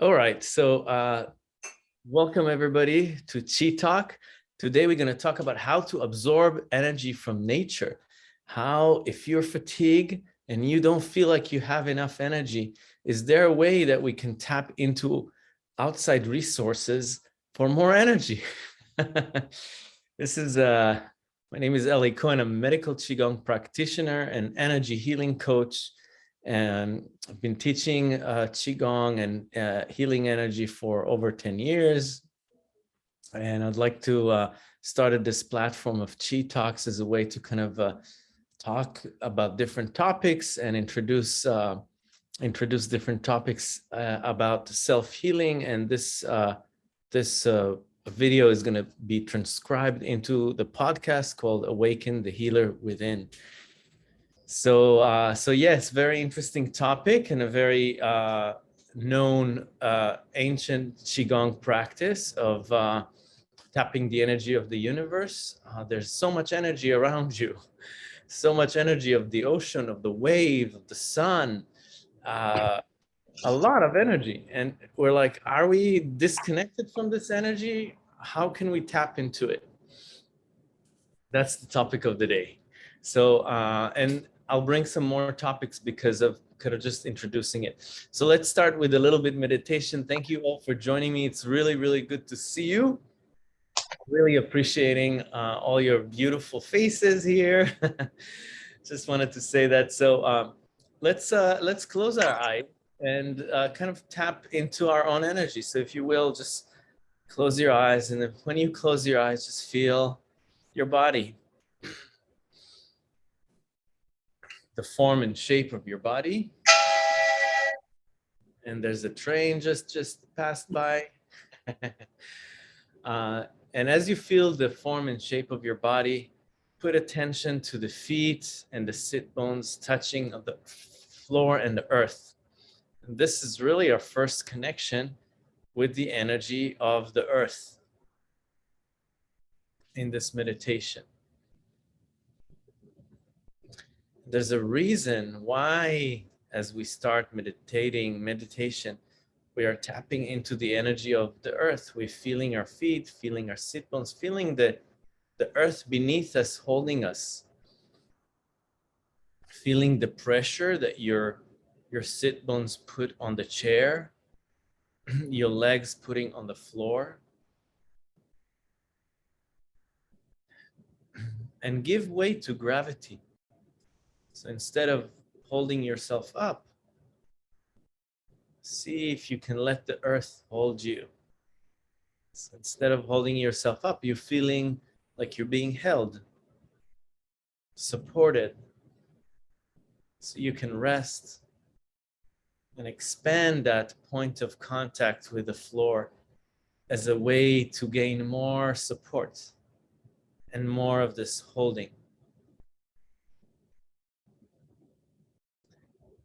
All right, so uh, welcome everybody to Chi Talk. Today we're going to talk about how to absorb energy from nature. How, if you're fatigued and you don't feel like you have enough energy, is there a way that we can tap into outside resources for more energy? this is, uh, my name is Eli Cohen. I'm a medical Qigong practitioner and energy healing coach and I've been teaching uh, Qigong and uh, healing energy for over 10 years. And I'd like to uh, this platform of Qi Talks as a way to kind of uh, talk about different topics and introduce uh, introduce different topics uh, about self-healing. And this uh, this video is going to be transcribed into the podcast called Awaken the Healer Within. So, uh, so yes, very interesting topic and a very uh, known uh, ancient Qigong practice of uh, tapping the energy of the universe. Uh, there's so much energy around you, so much energy of the ocean, of the wave, of the sun, uh, a lot of energy. And we're like, are we disconnected from this energy? How can we tap into it? That's the topic of the day. So, and I'll bring some more topics because of kind of just introducing it. So let's start with a little bit meditation. Thank you all for joining me. It's really, really good to see you. Really appreciating uh, all your beautiful faces here. just wanted to say that. So um, let's uh, let's close our eye and uh, kind of tap into our own energy. So if you will, just close your eyes. And when you close your eyes, just feel your body the form and shape of your body. And there's a train just, just passed by. uh, and as you feel the form and shape of your body, put attention to the feet and the sit bones touching of the floor and the earth. And this is really our first connection with the energy of the earth in this meditation. There's a reason why as we start meditating meditation we are tapping into the energy of the earth. We're feeling our feet feeling our sit bones feeling the the earth beneath us holding us. Feeling the pressure that your your sit bones put on the chair your legs putting on the floor. And give way to gravity so instead of holding yourself up, see if you can let the earth hold you. So instead of holding yourself up, you're feeling like you're being held, supported. So you can rest and expand that point of contact with the floor as a way to gain more support and more of this holding.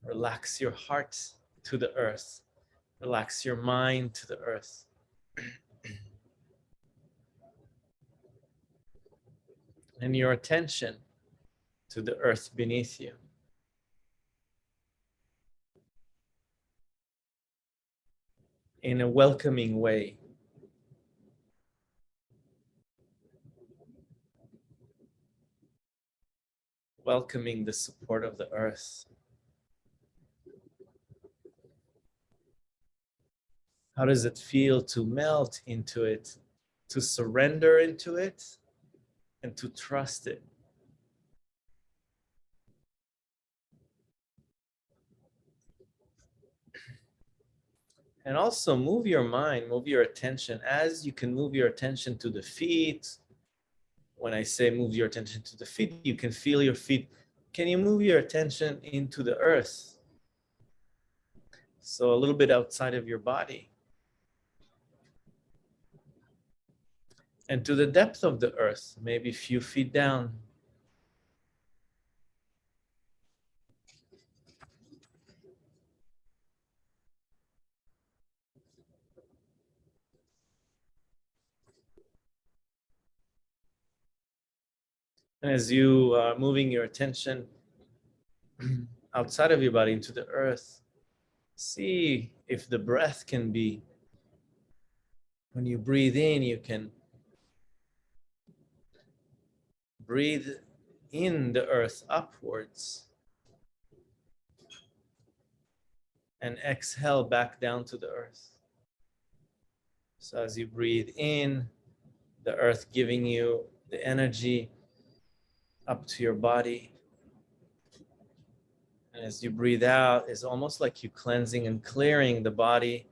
Relax your heart to the earth. Relax your mind to the earth. and your attention to the earth beneath you. in a welcoming way. Welcoming the support of the earth. How does it feel to melt into it, to surrender into it, and to trust it? And also move your mind, move your attention as you can move your attention to the feet. When I say move your attention to the feet, you can feel your feet. Can you move your attention into the earth? So a little bit outside of your body. And to the depth of the earth, maybe a few feet down. And as you are moving your attention outside of your body into the earth, See if the breath can be, when you breathe in, you can breathe in the earth upwards and exhale back down to the earth. So as you breathe in, the earth giving you the energy up to your body. And as you breathe out, it's almost like you cleansing and clearing the body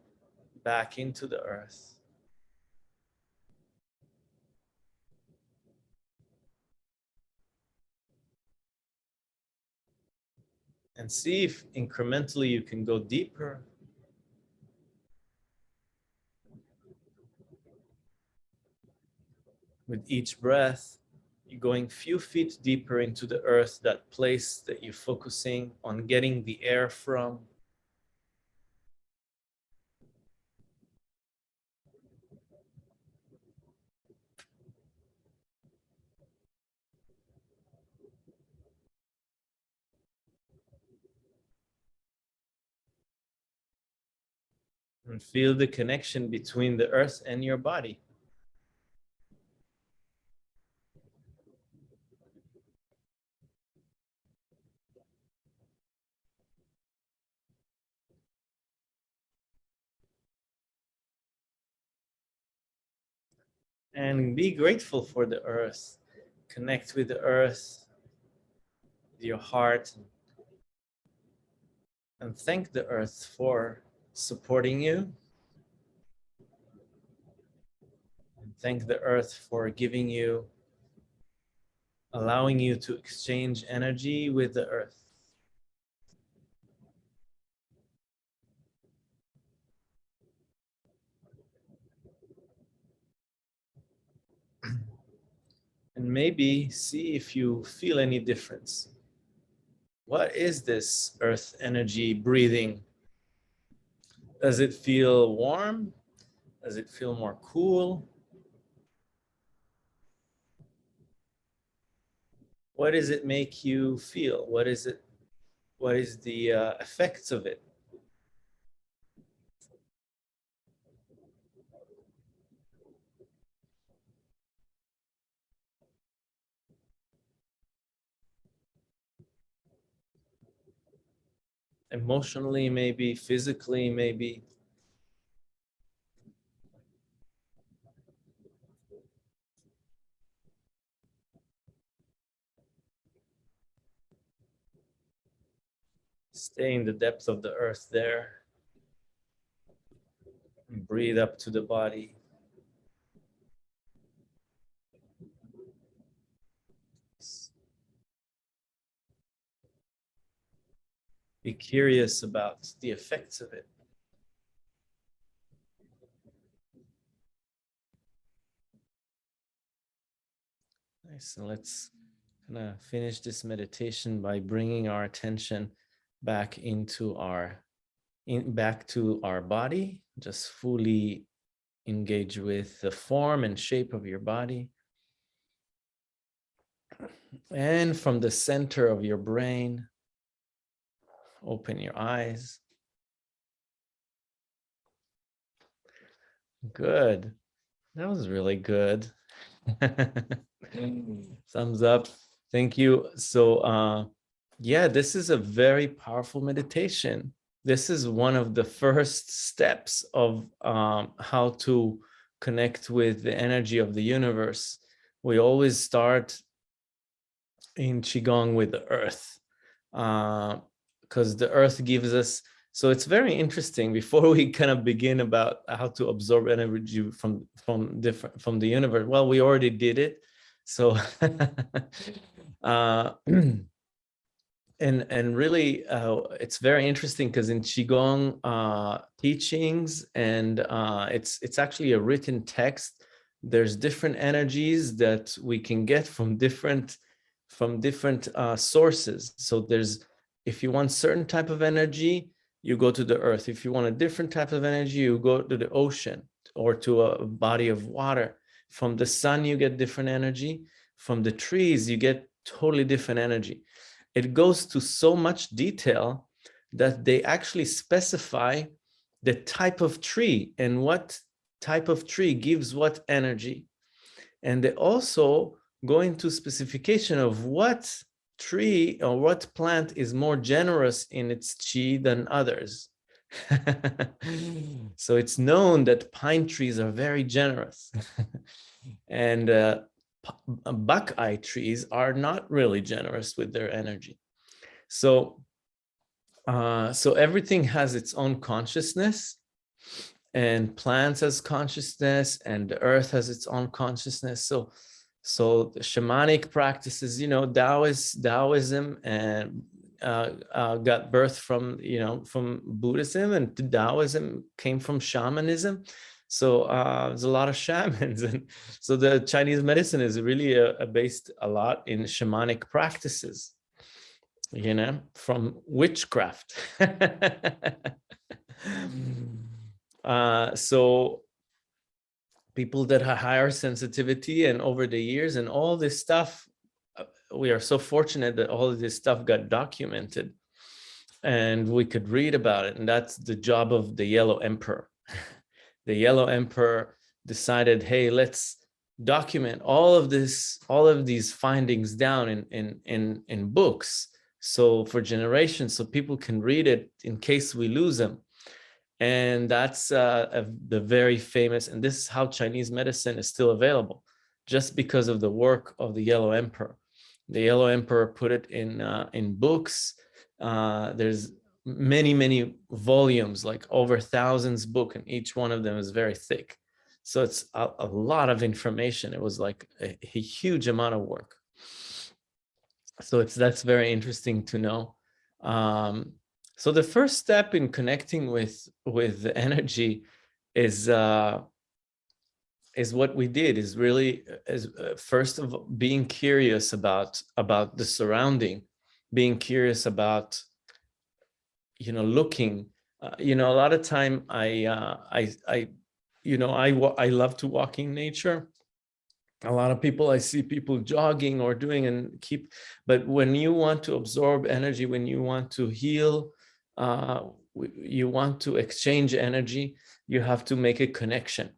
back into the earth. And see if incrementally you can go deeper. With each breath, you're going few feet deeper into the earth, that place that you're focusing on getting the air from. And feel the connection between the earth and your body. and be grateful for the earth. Connect with the earth, your heart, and thank the earth for supporting you. And thank the earth for giving you, allowing you to exchange energy with the earth. and maybe see if you feel any difference. What is this earth energy breathing? Does it feel warm? Does it feel more cool? What does it make you feel? What is it? What is the uh, effects of it? Emotionally, maybe physically, maybe. Stay in the depth of the earth there. Breathe up to the body. Be curious about the effects of it. Nice. And let's kind of finish this meditation by bringing our attention back into our in back to our body just fully engage with the form and shape of your body and from the center of your brain Open your eyes. Good. That was really good. Thumbs up. Thank you. So uh, yeah, this is a very powerful meditation. This is one of the first steps of um, how to connect with the energy of the universe. We always start in Qigong with the earth. Uh, because the earth gives us so it's very interesting before we kind of begin about how to absorb energy from from different from the universe. Well we already did it so uh and and really uh it's very interesting because in qigong uh teachings and uh it's it's actually a written text there's different energies that we can get from different from different uh sources. So there's if you want certain type of energy, you go to the earth. If you want a different type of energy, you go to the ocean or to a body of water. From the sun, you get different energy. From the trees, you get totally different energy. It goes to so much detail that they actually specify the type of tree and what type of tree gives what energy. And they also go into specification of what tree or what plant is more generous in its chi than others. so it's known that pine trees are very generous and uh, buckeye trees are not really generous with their energy. So, uh, so everything has its own consciousness and plants has consciousness and the earth has its own consciousness. So, so shamanic practices, you know, Taoist, Taoism and uh, uh, got birth from, you know, from Buddhism and Taoism came from shamanism. So uh, there's a lot of shamans. And so the Chinese medicine is really a based a lot in shamanic practices, you know, from witchcraft. uh, so people that have higher sensitivity and over the years and all this stuff uh, we are so fortunate that all of this stuff got documented and we could read about it. And that's the job of the Yellow Emperor. the Yellow Emperor decided, hey, let's document all of this, all of these findings down in, in, in, in books. So for generations, so people can read it in case we lose them. And that's uh, a, the very famous, and this is how Chinese medicine is still available, just because of the work of the Yellow Emperor the Yellow Emperor put it in uh, in books. Uh, there's many, many volumes, like over thousands book, and each one of them is very thick. So it's a, a lot of information. It was like a, a, huge amount of work. So it's that's very interesting to know. Um, so the first step in connecting with with the energy is uh, is what we did is really is uh, first of all being curious about about the surrounding being curious about you know looking. Uh, you know a lot of time i uh, i i you know i i love to walk in nature. A lot of people i see people jogging or doing and keep but when you want to absorb energy when you want to heal uh you want to exchange energy you have to make a connection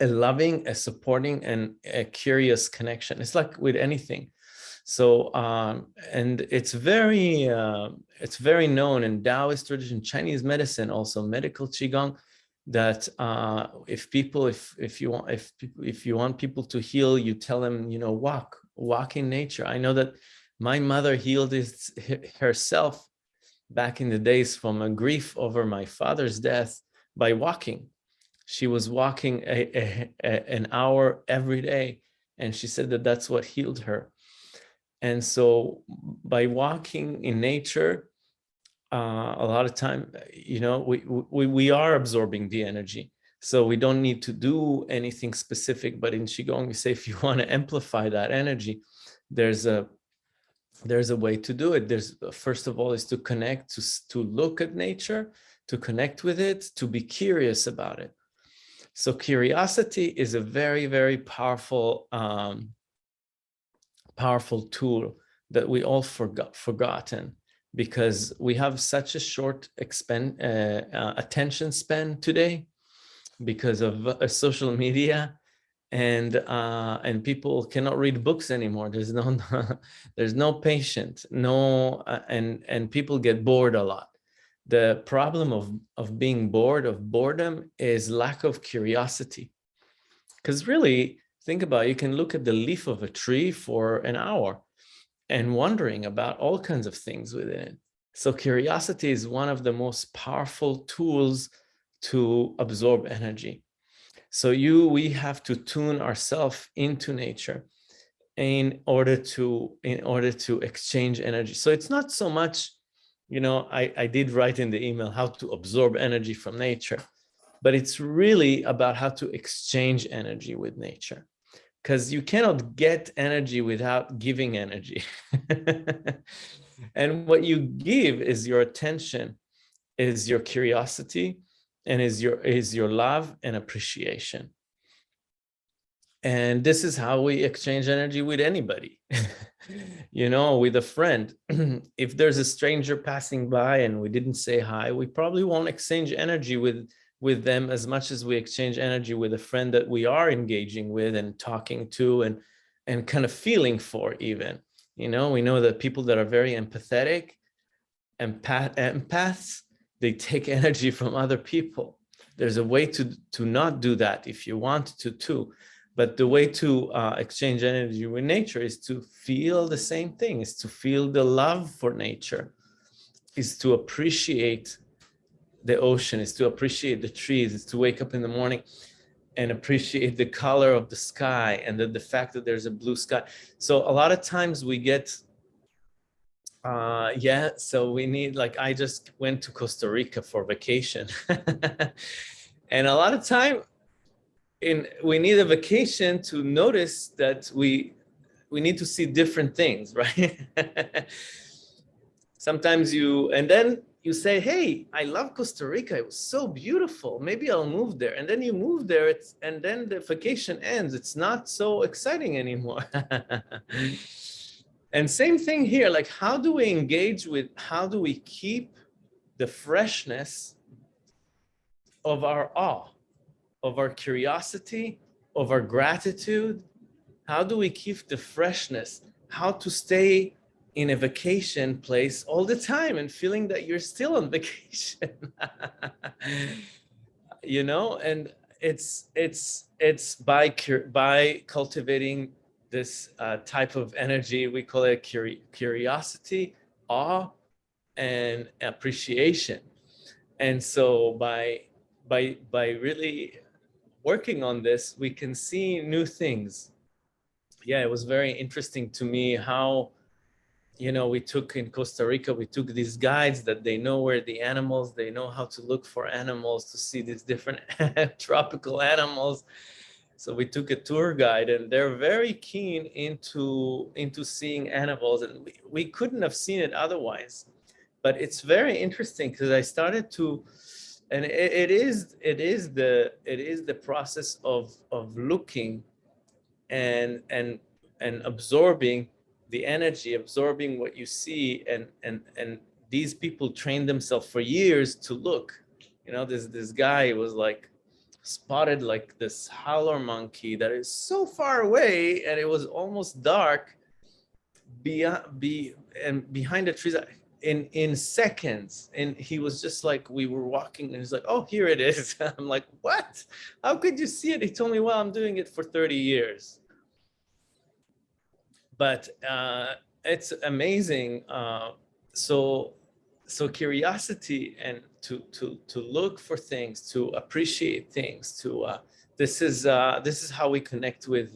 a loving, a supporting, and a curious connection. It's like with anything. So, um, and it's very, uh, it's very known in Taoist tradition, Chinese medicine, also medical qigong, that uh, if people, if if you want, if if you want people to heal, you tell them, you know, walk, walk in nature. I know that my mother healed this herself back in the days from a grief over my father's death by walking. She was walking a, a, a, an hour every day and she said that that's what healed her. And so by walking in nature uh, a lot of time you know we, we we are absorbing the energy. So we don't need to do anything specific but in qigong we say if you want to amplify that energy there's a there's a way to do it. There's first of all is to connect to to look at nature to connect with it to be curious about it. So curiosity is a very, very powerful, um, powerful tool that we all forgot forgotten because we have such a short expend, uh, uh, attention span today because of uh, social media and uh, and people cannot read books anymore. There's no there's no patience, no uh, and and people get bored a lot the problem of, of being bored, of boredom, is lack of curiosity. Because really, think about it, you can look at the leaf of a tree for an hour and wondering about all kinds of things within it. So curiosity is one of the most powerful tools to absorb energy. So you, we have to tune ourselves into nature in order to, in order to exchange energy. So it's not so much you know, I, I did write in the email how to absorb energy from nature, but it's really about how to exchange energy with nature because you cannot get energy without giving energy. and what you give is your attention, is your curiosity, and is your is your love and appreciation. and this is how we exchange energy with anybody. You know with a friend. If there's a stranger passing by and we didn't say hi we probably won't exchange energy with with them as much as we exchange energy with a friend that we are engaging with and talking to and and kind of feeling for even. You know we know that people that are very empathetic empath empaths they take energy from other people there's a way to to not do that if you want to too but the way to uh, exchange energy with nature is to feel the same thing, is to feel the love for nature, is to appreciate the ocean, is to appreciate the trees, is to wake up in the morning and appreciate the color of the sky and the, the fact that there's a blue sky. So a lot of times we get, uh, yeah, so we need, like I just went to Costa Rica for vacation. and a lot of time in we need a vacation to notice that we we need to see different things right? Sometimes you and then you say hey i love costa rica. It was so beautiful. Maybe i'll move there. And then you move there it's and then the vacation ends. It's not so exciting anymore and same thing here like how do we engage with how do we keep the freshness of our awe of our curiosity, of our gratitude? How do we keep the freshness? How to stay in a vacation place all the time and feeling that you're still on vacation? you know, and it's it's it's by by cultivating this uh, type of energy. We call it curiosity, awe, and appreciation. And so by by by really working on this, we can see new things. Yeah, it was very interesting to me how, you know, we took in Costa Rica, we took these guides that they know where the animals, they know how to look for animals, to see these different tropical animals. So we took a tour guide and they're very keen into, into seeing animals and we, we couldn't have seen it otherwise. But it's very interesting because I started to, and it, it is it is the it is the process of of looking and and and absorbing the energy absorbing what you see and and and these people train themselves for years to look you know this this guy was like spotted like this howler monkey that is so far away and it was almost dark beyond be and behind the trees in in seconds. And he was just like we were walking and he's like oh here it is. I'm like what? How could you see it? He told me well i'm doing it for 30 years. But uh it's amazing uh so so curiosity and to to to look for things to appreciate things to uh this is uh this is how we connect with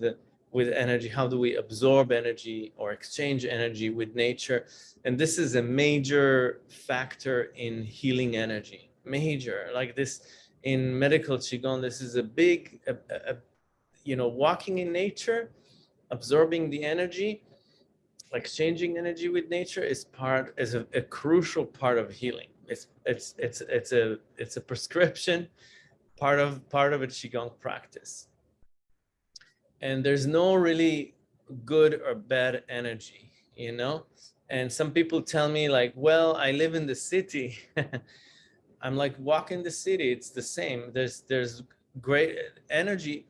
with energy? How do we absorb energy or exchange energy with nature? And this is a major factor in healing energy, major. Like this in medical Qigong, this is a big, a, a, you know, walking in nature, absorbing the energy, exchanging energy with nature is part, is a, a crucial part of healing. It's, it's, it's, it's a, it's a prescription, part of, part of a Qigong practice and there's no really good or bad energy, you know? And some people tell me like, well, I live in the city. I'm like, walk in the city, it's the same. There's, there's great energy.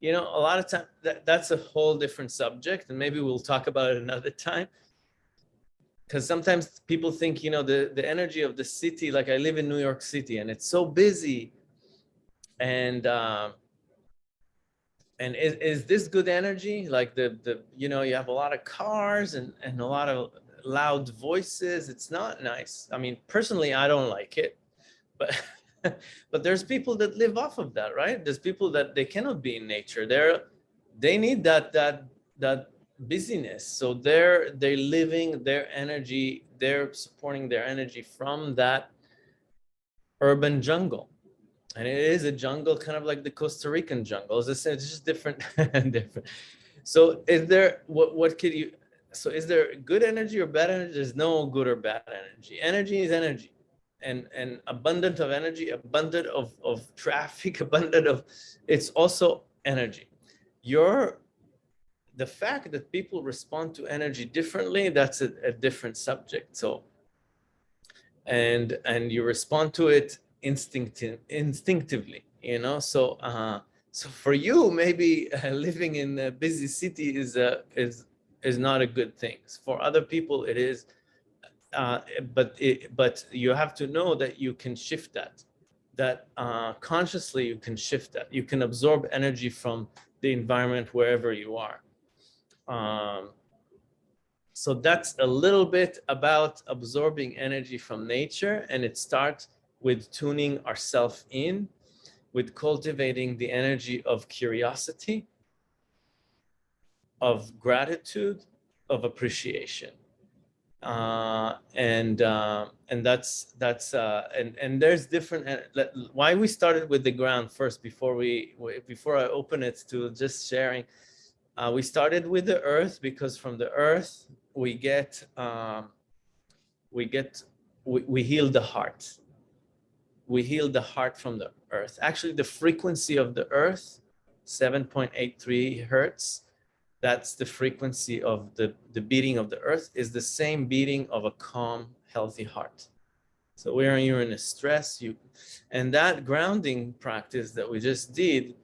You know, a lot of time that, that's a whole different subject and maybe we'll talk about it another time. Because sometimes people think, you know, the, the energy of the city, like I live in New York City and it's so busy and um, and is, is this good energy? Like the, the, you know, you have a lot of cars and, and a lot of loud voices. It's not nice. I mean, personally, I don't like it, but, but there's people that live off of that, right? There's people that they cannot be in nature. They're, they need that, that, that busyness. So they're, they're living their energy, they're supporting their energy from that urban jungle and it is a jungle kind of like the Costa Rican jungle. It's just different, different. So is there, what, what could you, so is there good energy or bad energy? There's no good or bad energy. Energy is energy and, and abundant of energy, abundant of, of traffic, abundant of, it's also energy. your the fact that people respond to energy differently, that's a, a different subject. So, and and you respond to it instinctive instinctively, you know. So, uh, so for you, maybe uh, living in a busy city is a is is not a good thing. For other people, it is. Uh, but it, but you have to know that you can shift that that uh, consciously you can shift that. You can absorb energy from the environment wherever you are. Um, so that's a little bit about absorbing energy from nature and it starts with tuning ourselves in, with cultivating the energy of curiosity, of gratitude, of appreciation uh, and uh, and that's that's uh, and and there's different why we started with the ground first before we before I open it to just sharing. Uh, we started with the earth because from the earth we get um, we get we, we heal the heart. We heal the heart from the earth. Actually, the frequency of the earth, 7.83 hertz, that's the frequency of the, the beating of the earth is the same beating of a calm, healthy heart. So when you're in a stress, you, and that grounding practice that we just did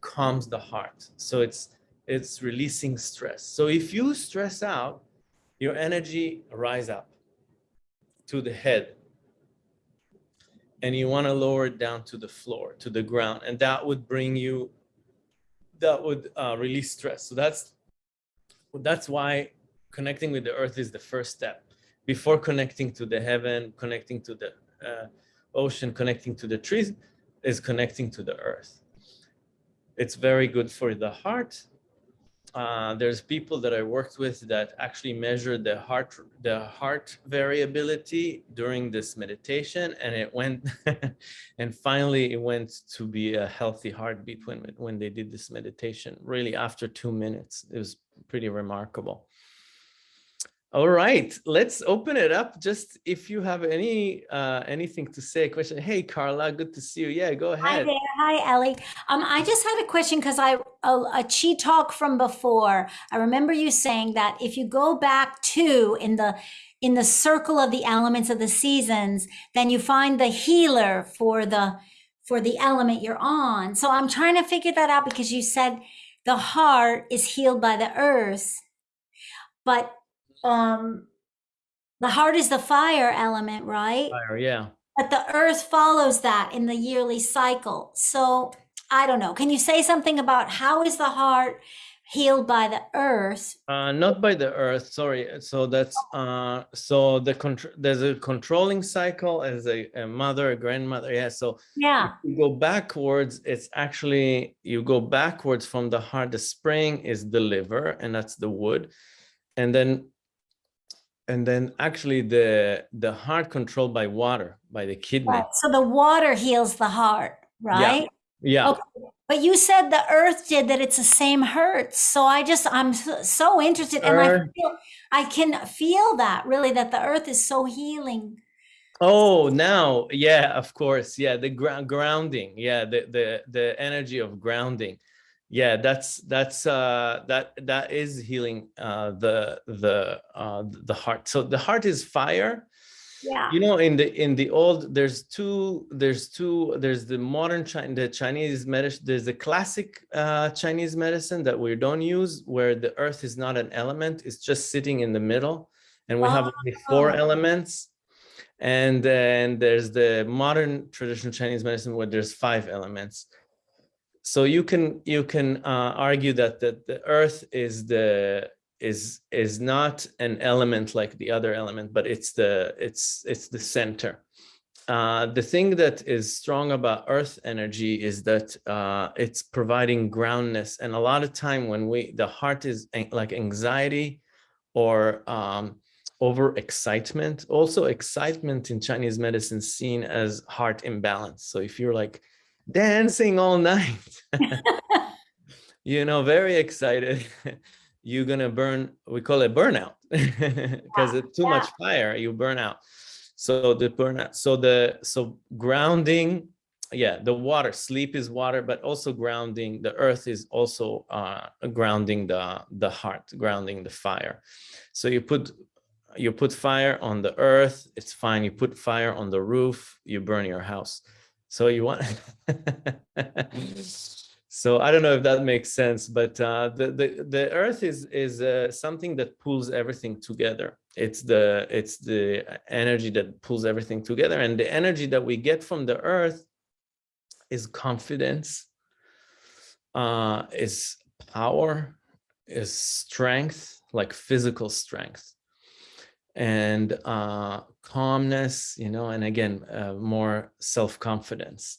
calms the heart. So it's, it's releasing stress. So if you stress out, your energy rise up to the head and you want to lower it down to the floor, to the ground. And that would bring you that would uh, release stress. So that's that's why connecting with the earth is the first step. Before connecting to the heaven, connecting to the uh, ocean, connecting to the trees, is connecting to the earth. It's very good for the heart uh, there's people that I worked with that actually measured the heart the heart variability during this meditation, and it went, and finally it went to be a healthy heartbeat when when they did this meditation. Really, after two minutes, it was pretty remarkable. All right, let's open it up. Just if you have any uh, anything to say, a question. Hey, Carla, good to see you. Yeah, go ahead. Hi there. Hi, Ellie. Um, I just had a question because I a, a chi talk from before. I remember you saying that if you go back to in the in the circle of the elements of the seasons, then you find the healer for the for the element you're on. So I'm trying to figure that out because you said the heart is healed by the earth, but um the heart is the fire element, right? Fire, yeah. But the earth follows that in the yearly cycle. So I don't know. Can you say something about how is the heart healed by the earth? Uh, not by the earth. Sorry. So that's uh, so the control. There's a controlling cycle as a, a, mother, a grandmother. Yeah. So yeah, you go backwards. It's actually you go backwards from the heart. The spring is the liver, and that's the wood, and then and then actually the the heart controlled by water by the kidney right. so the water heals the heart right yeah, yeah. Okay. but you said the earth did that it's the same hertz so i just i'm so interested and i feel i can feel that really that the earth is so healing oh now yeah of course yeah the ground grounding yeah the the the energy of grounding yeah that's that's uh that that is healing uh the the uh the heart. So the heart is fire. Yeah. You know in the in the old there's two there's two there's the modern China the chinese medicine there's the classic uh chinese medicine that we don't use where the earth is not an element it's just sitting in the middle. And we oh. have only four elements. And then there's the modern traditional chinese medicine where there's five elements so you can you can uh, argue that that the earth is the is is not an element like the other element but it's the it's it's the center. Uh, the thing that is strong about earth energy is that uh, it's providing groundness. And a lot of time when we the heart is like anxiety or um, over excitement also excitement in chinese medicine seen as heart imbalance. So if you're like dancing all night you know very excited you're gonna burn we call it burnout because yeah, it's too yeah. much fire you burn out so the burnout so the so grounding yeah, the water, sleep is water, but also grounding, the earth is also uh, grounding the, the heart, grounding the fire. So you put, you put fire on the earth, it's fine. You put fire on the roof, you burn your house. So you want, so I don't know if that makes sense, but uh, the, the, the earth is, is uh, something that pulls everything together. It's the, it's the energy that pulls everything together. And the energy that we get from the earth is confidence, uh, is power, is strength, like physical strength, and uh, calmness, you know, and again, uh, more self-confidence.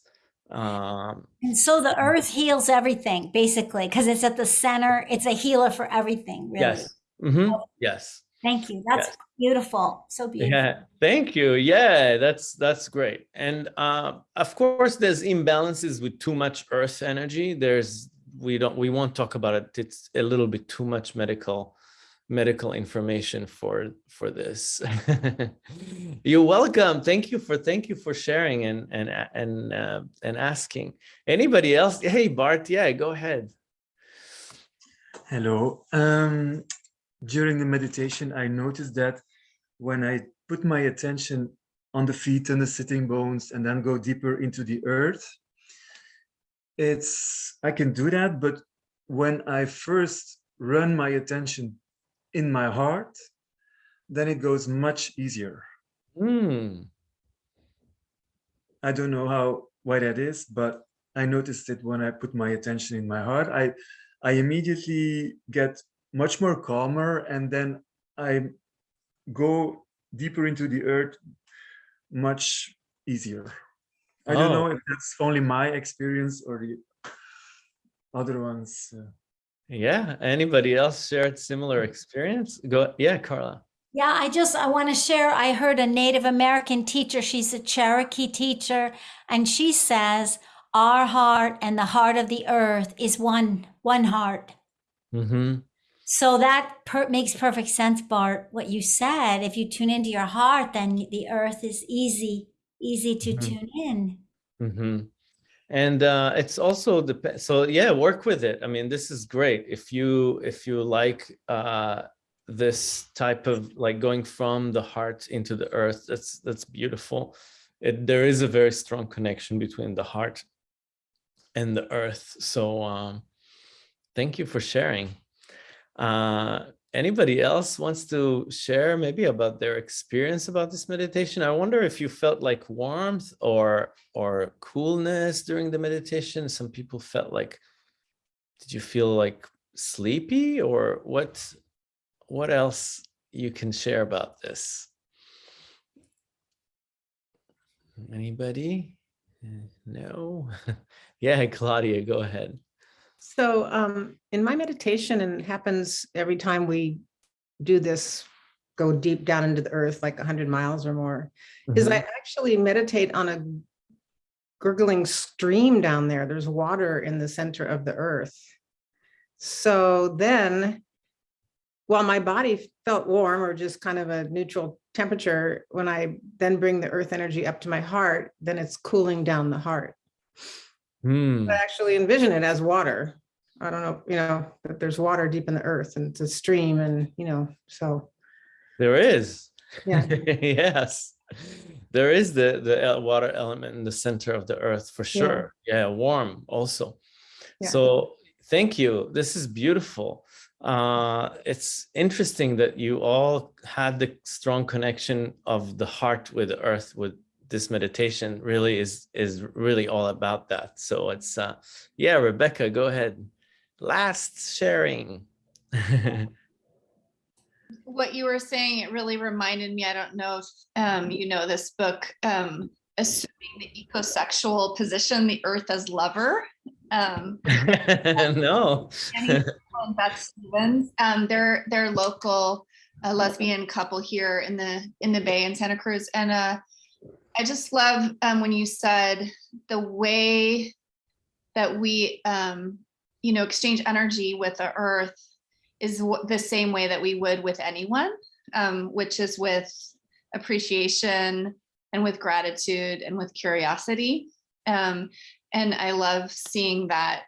Um, And so the earth heals everything, basically, because it's at the center. It's a healer for everything, really. yes. mhm, Yes. Thank you. That's Yes. beautiful. So beautiful. Yeah, thank you. Yeah, that's that's great. And uh, of course, there's imbalances with too much earth energy. There's we don't we won't talk about it. It's a little bit too much medical medical information for for this. You're welcome. Thank you for thank you for sharing and and and uh, and asking. Anybody else? Hey, Bart. Yeah, go ahead. Hello. Um, during the meditation, I noticed that when I put my attention on the feet and the sitting bones and then go deeper into the earth, it's, I can do that, but when I first run my attention in my heart, then it goes much easier. Hmm. I don't know how, why that is, but I noticed it when I put my attention in my heart. I, I immediately get much more calmer and then I go deeper into the earth much easier. I don't know Oh. if that's only my experience or the other ones. uh, Yeah. Anybody else shared similar experience? Go. Yeah, Carla. Yeah, I just I want to share. I heard a Native American teacher, she's a Cherokee teacher, and she says our heart and the heart of the earth is one one heart. Mm-hmm. So that per- makes perfect sense, Bart. What you said, if you tune into your heart, then the earth is easy, easy to Mhm. tune in. Mm-hmm. And uh, it's also the so yeah, work with it. I mean, this is great if you if you like uh, this type of like going from the heart into the earth. That's that's beautiful. It, there is a very strong connection between the heart and the earth. So um, thank you for sharing. Uh, anybody else wants to share maybe about their experience about this meditation? I wonder if you felt like warmth or or coolness during the meditation. Some people felt like, did you feel like sleepy or what? What else you can share about this? Anybody? Uh, No? yeah, Claudia, go ahead. So um, in my meditation, and it happens every time we do this, go deep down into the earth, like 100 miles or more, is Mhm. I actually meditate on a gurgling stream down there. There's water in the center of the earth. So then, while my body felt warm or just kind of a neutral temperature, when I then bring the earth energy up to my heart, then it's cooling down the heart. Hmm. I actually envision it as water. I don't know, you know, that there's water deep in the earth and it's a stream and, you know, so, There is. Yeah. yes. There is the the water element in the center of the earth for sure. Yeah, warm also. Yeah. So thank you. This is beautiful. Uh, it's interesting that you all had the strong connection of the heart with the earth with this meditation really is is really all about that. So it's uh yeah, Rebecca, go ahead. Last sharing. what you were saying, it really reminded me, I don't know if um, you know this book, um, Assuming the Ecosexual Position, The Earth as Lover. Um, no. Annie and Beth Stephens. Um, they're they're local a lesbian couple here in the in the Bay in Santa Cruz, and uh, I just love um, when you said the way that we um, you know exchange energy with the earth is the same way that we would with anyone, um, which is with appreciation and with gratitude and with curiosity. Um, and I love seeing that,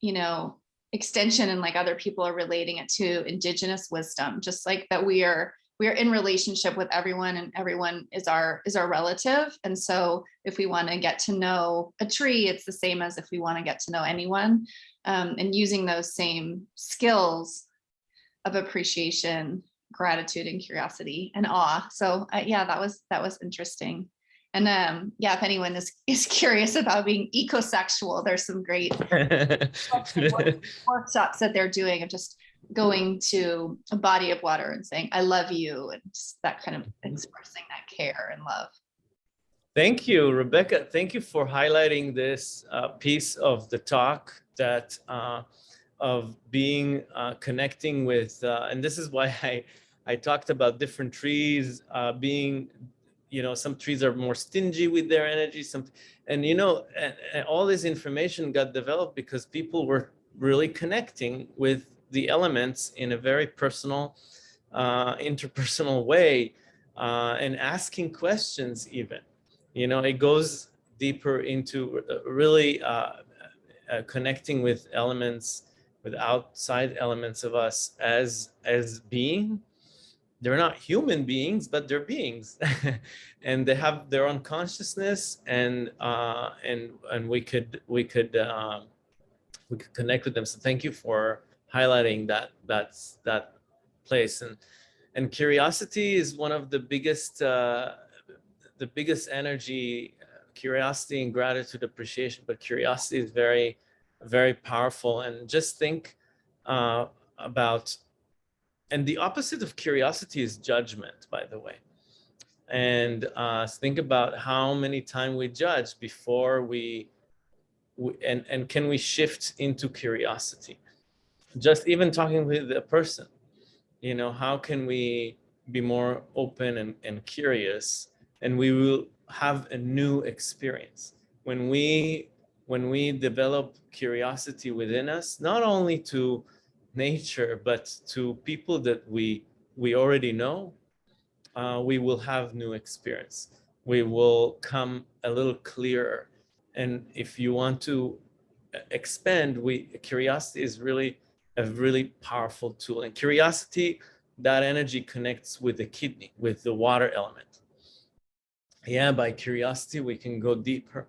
you know, extension and like other people are relating it to indigenous wisdom, just like that we are we are in relationship with everyone and everyone is our is our relative. And so if we want to get to know a tree, it's the same as if we want to get to know anyone. Um, and using those same skills of appreciation, gratitude and curiosity and awe. So uh, yeah, that was that was interesting. And um, yeah, if anyone is, is curious about being ecosexual, there's some great workshops that they're doing of just going to a body of water and saying, I love you, and just that kind of expressing that care and love. Thank you, Rebecca. Thank you for highlighting this uh, piece of the talk that uh, of being uh, connecting with, uh, and this is why I I talked about different trees uh, being, you know, some trees are more stingy with their energy, some, and you know, and, and all this information got developed because people were really connecting with the elements in a very personal, uh, interpersonal way, uh, and asking questions even. You know, it goes deeper into really uh, uh, connecting with elements, with outside elements of us as as being. They're not human beings, but they're beings, and they have their own consciousness, and uh, and and we could we could um, we could connect with them. So thank you for highlighting that that's that place. And and curiosity is one of the biggest uh, the biggest energy curiosity and gratitude appreciation but curiosity is very very powerful. And just think uh, about and the opposite of curiosity is judgment by the way. And uh, think about how many times we judge before we, we and and can we shift into curiosity just even talking with a person, you know, how can we be more open and, and curious? And we will have a new experience. When we when we develop curiosity within us not only to nature but to people that we we already know uh, we will have new experience. We will come a little clearer. And if you want to expand we curiosity is really a really powerful tool. And curiosity, that energy connects with the kidney, with the water element. Yeah, by curiosity, we can go deeper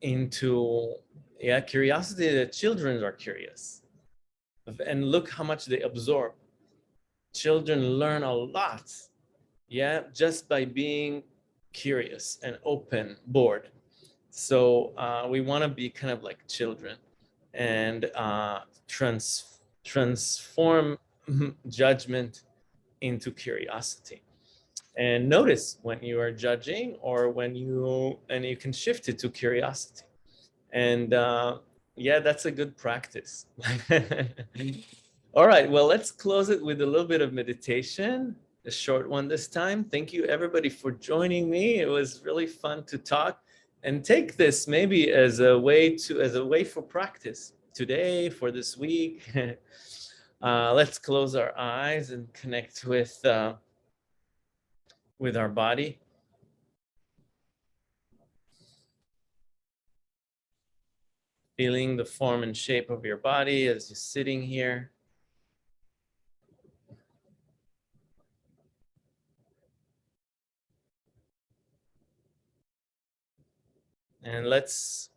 into, yeah, curiosity, the children are curious. And look how much they absorb. Children learn a lot, yeah, just by being curious and open, bored. So uh, we want to be kind of like children and uh, trans transform judgment into curiosity. And notice when you are judging or when you, and you can shift it to curiosity. And uh, yeah, that's a good practice. All right, well, let's close it with a little bit of meditation, a short one this time. Thank you everybody for joining me. It was really fun to talk and take this maybe as a way to, as a way for practice today, for this week. uh, let's close our eyes and connect with, uh, with our body. Feeling the form and shape of your body as you're sitting here. And let's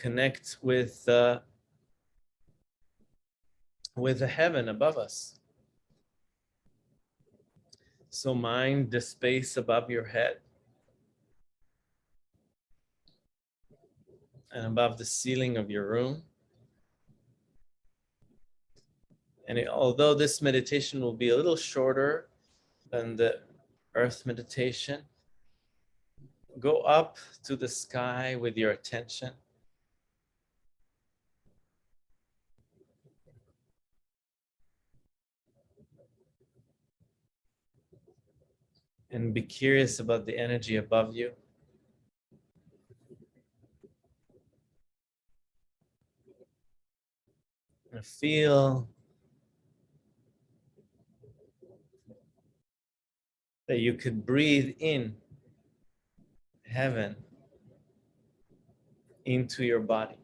connect with uh, with the heaven above us. So mind the space above your head and above the ceiling of your room. And it, although this meditation will be a little shorter than the earth meditation, go up to the sky with your attention. And be curious about the energy above you. And feel that you could breathe in heaven into your body.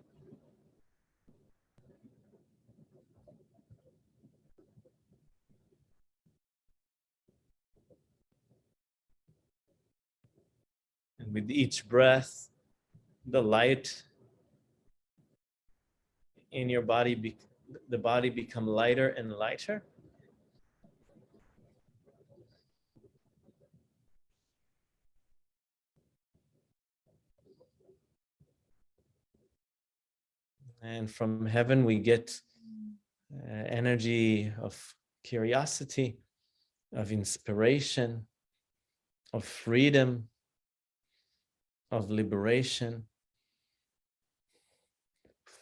And with each breath, the light in your body, be, the body become lighter and lighter. And from heaven, we get uh, energy of curiosity, of inspiration, of freedom, of liberation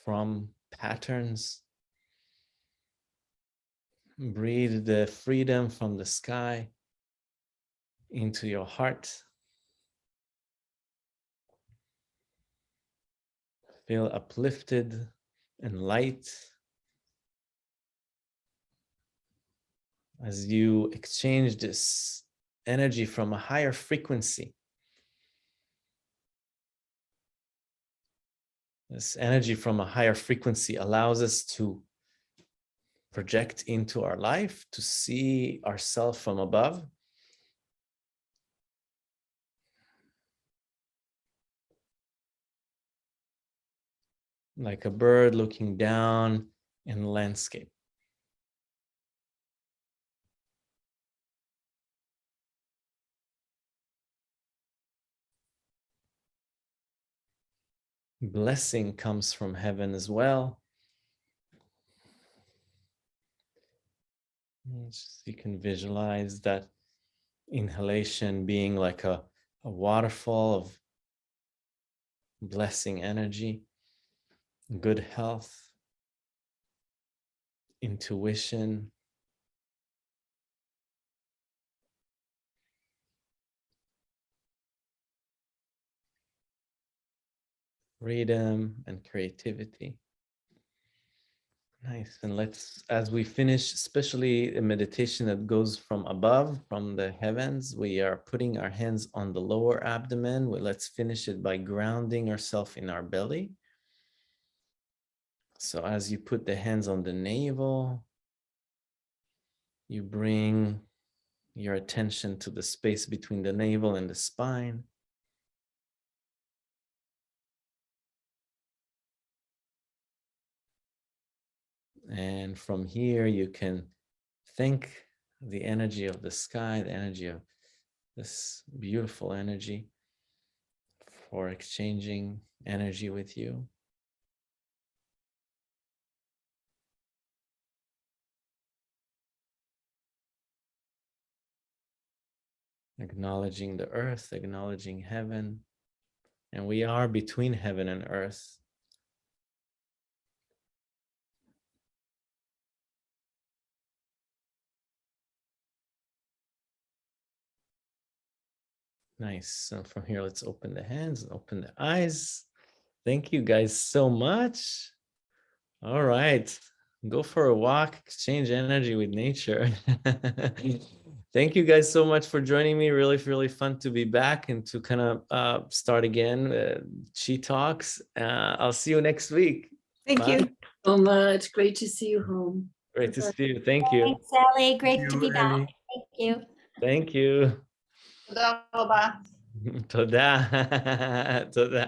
from patterns. Breathe the freedom from the sky into your heart. Feel uplifted and light as you exchange this energy from a higher frequency. This energy from a higher frequency allows us to project into our life, to see ourselves from above. Like a bird looking down in the landscape. Blessing comes from heaven as well. You can visualize that inhalation being like a, a waterfall of blessing energy, good health, intuition, freedom and creativity. Nice. And let's, as we finish, especially a meditation that goes from above, from the heavens, we are putting our hands on the lower abdomen. Let's finish it by grounding ourselves in our belly. So as you put the hands on the navel, you bring your attention to the space between the navel and the spine. And from here, you can think the energy of the sky, the energy of this beautiful energy for exchanging energy with you. Acknowledging the earth, acknowledging heaven. And we are between heaven and earth. Nice. So from here, let's open the hands and open the eyes. Thank you guys so much. All right. Go for a walk, exchange energy with nature. Thank you guys so much for joining me. Really, really fun to be back and to kind of uh, start again. Uh, Chi Talks. Uh, I'll see you next week. Thank Bye. you. so much. Great to see you home. Great to see you. Thank you. Thanks, Sally. Great Thank to you, be back. Thank you. Thank you. תודה רבה. תודה. תודה.